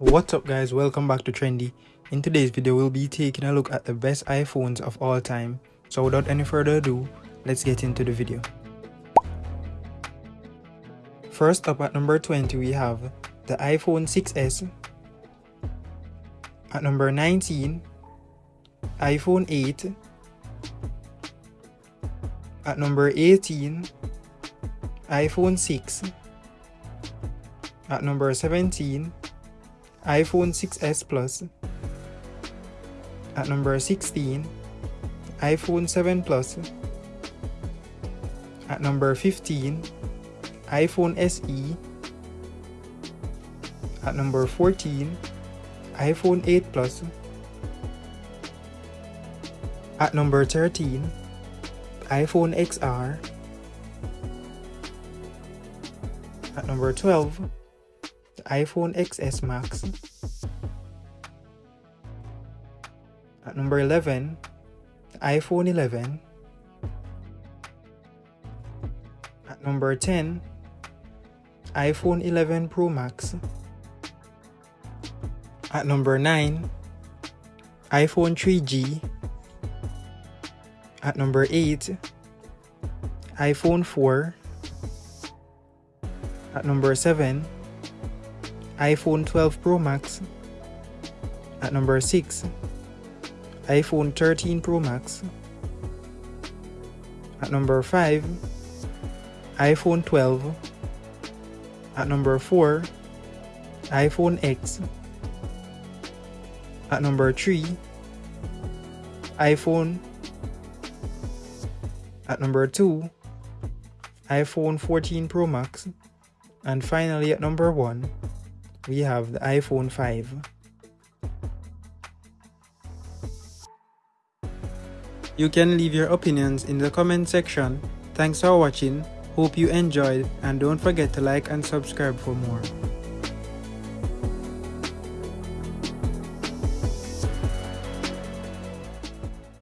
What's up guys, welcome back to Trendy. In today's video, we'll be taking a look at the best iPhones of all time. So without any further ado, let's get into the video. First up at number 20, we have the iPhone 6s. At number 19, iPhone 8. At number 18, iPhone 6. At number 17, iPhone 6s Plus. At number 16, iPhone 7 Plus. At number 15, iPhone SE. At number 14, iPhone 8 Plus. At number 13, iPhone XR. At number 12, the iPhone XS Max. At number 11, iPhone 11. At number 10, iPhone 11 Pro Max. At number 9, iPhone 3G. At number 8, iPhone 4. At number 7, iPhone 12 Pro Max. At number 6, iPhone 13 Pro Max. At number 5, iPhone 12. At number 4, iPhone X. At number 3, iPhone. At number 2, iPhone 14 Pro Max. And finally at number 1, we have the iPhone 5. You can leave your opinions in the comment section. Thanks for watching, hope you enjoyed and don't forget to like and subscribe for more.